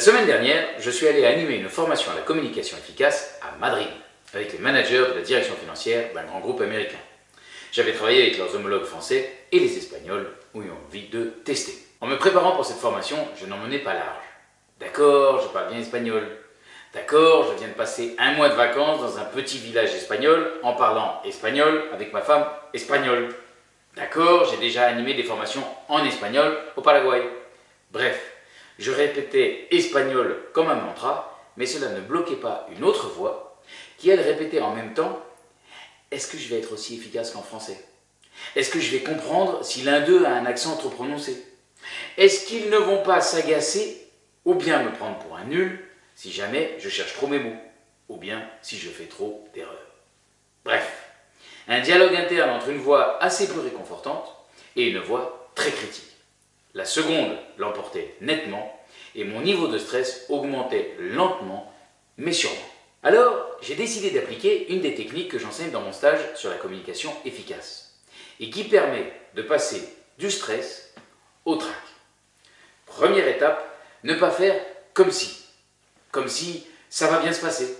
La semaine dernière, je suis allé animer une formation à la communication efficace à Madrid, avec les managers de la direction financière d'un grand groupe américain. J'avais travaillé avec leurs homologues français et les Espagnols ont eu envie de tester. En me préparant pour cette formation, je n'en menais pas large. D'accord, je parle bien espagnol. D'accord, je viens de passer un mois de vacances dans un petit village espagnol en parlant espagnol avec ma femme espagnole. D'accord, j'ai déjà animé des formations en espagnol au Paraguay. Bref, je répétais espagnol comme un mantra, mais cela ne bloquait pas une autre voix qui, elle, répétait en même temps « Est-ce que je vais être aussi efficace qu'en français? Est-ce que je vais comprendre si l'un d'eux a un accent trop prononcé? Est-ce qu'ils ne vont pas s'agacer ou bien me prendre pour un nul si jamais je cherche trop mes mots ou bien si je fais trop d'erreurs? Bref, un dialogue interne entre une voix assez peu réconfortante et une voix très critique. La seconde l'emportait nettement et mon niveau de stress augmentait lentement mais sûrement. Alors, j'ai décidé d'appliquer une des techniques que j'enseigne dans mon stage sur la communication efficace et qui permet de passer du stress au trac. Première étape, ne pas faire comme si. Comme si ça va bien se passer.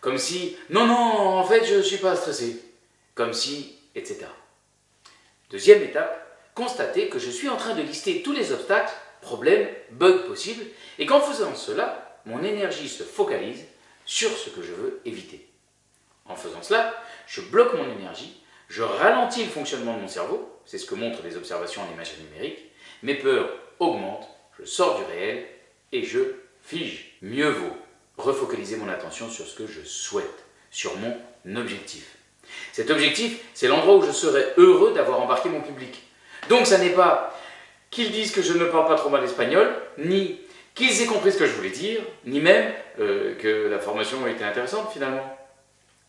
Comme si, non, non, en fait, je ne suis pas stressé. Comme si, etc. Deuxième étape, constater que je suis en train de lister tous les obstacles, problèmes, bugs possibles, et qu'en faisant cela, mon énergie se focalise sur ce que je veux éviter. En faisant cela, je bloque mon énergie, je ralentis le fonctionnement de mon cerveau, c'est ce que montrent les observations en images numériques, mes peurs augmentent, je sors du réel et je fige. Mieux vaut refocaliser mon attention sur ce que je souhaite, sur mon objectif. Cet objectif, c'est l'endroit où je serai heureux d'avoir embarqué mon public. Donc ça n'est pas qu'ils disent que je ne parle pas trop mal espagnol, ni qu'ils aient compris ce que je voulais dire, ni même euh, que la formation était intéressante finalement.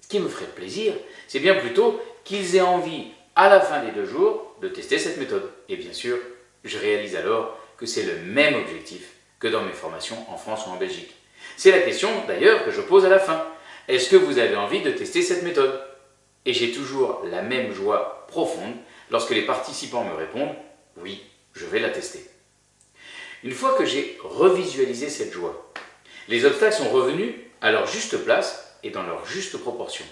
Ce qui me ferait plaisir, c'est bien plutôt qu'ils aient envie, à la fin des deux jours, de tester cette méthode. Et bien sûr, je réalise alors que c'est le même objectif que dans mes formations en France ou en Belgique. C'est la question d'ailleurs que je pose à la fin. Est-ce que vous avez envie de tester cette méthode? Et j'ai toujours la même joie profonde lorsque les participants me répondent « oui, je vais la tester ». Une fois que j'ai revisualisé cette joie, les obstacles sont revenus à leur juste place et dans leur juste proportion.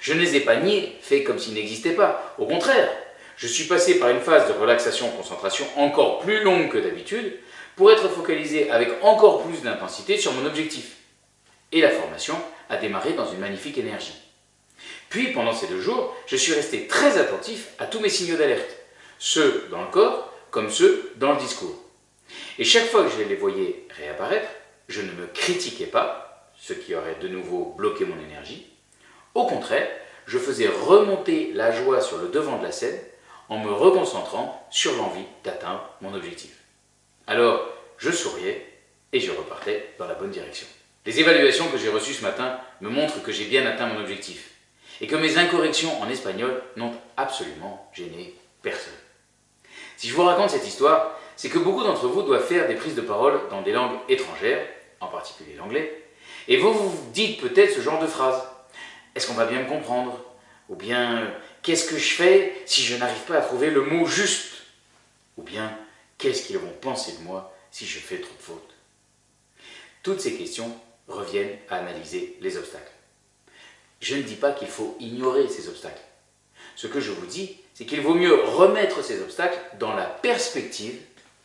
Je ne les ai pas niés, faits comme s'ils n'existaient pas. Au contraire, je suis passé par une phase de relaxation-concentration encore plus longue que d'habitude pour être focalisé avec encore plus d'intensité sur mon objectif. Et la formation a démarré dans une magnifique énergie. Puis, pendant ces deux jours, je suis resté très attentif à tous mes signaux d'alerte, ceux dans le corps comme ceux dans le discours. Et chaque fois que je les voyais réapparaître, je ne me critiquais pas, ce qui aurait de nouveau bloqué mon énergie. Au contraire, je faisais remonter la joie sur le devant de la scène en me reconcentrant sur l'envie d'atteindre mon objectif. Alors, je souriais et je repartais dans la bonne direction. Les évaluations que j'ai reçues ce matin me montrent que j'ai bien atteint mon objectif et que mes incorrections en espagnol n'ont absolument gêné personne. Si je vous raconte cette histoire, c'est que beaucoup d'entre vous doivent faire des prises de parole dans des langues étrangères, en particulier l'anglais, et vous vous dites peut-être ce genre de phrase. Est-ce qu'on va bien me comprendre? Ou bien, qu'est-ce que je fais si je n'arrive pas à trouver le mot juste? Ou bien, qu'est-ce qu'ils vont penser de moi si je fais trop de fautes? Toutes ces questions reviennent à analyser les obstacles. Je ne dis pas qu'il faut ignorer ces obstacles. Ce que je vous dis, c'est qu'il vaut mieux remettre ces obstacles dans la perspective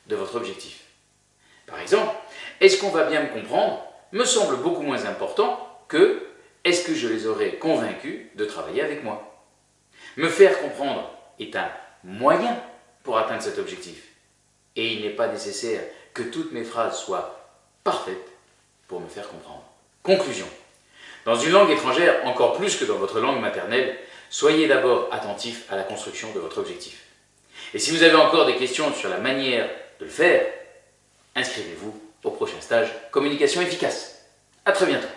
de votre objectif. Par exemple, est-ce qu'on va bien me comprendre me semble beaucoup moins important que est-ce que je les aurais convaincus de travailler avec moi Me faire comprendre est un moyen pour atteindre cet objectif. Et il n'est pas nécessaire que toutes mes phrases soient parfaites pour me faire comprendre. Conclusion. Dans une langue étrangère, encore plus que dans votre langue maternelle, soyez d'abord attentif à la construction de votre objectif. Et si vous avez encore des questions sur la manière de le faire, inscrivez-vous au prochain stage Communication efficace. A très bientôt